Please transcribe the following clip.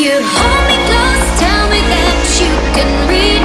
You hold me close, tell me that you can read.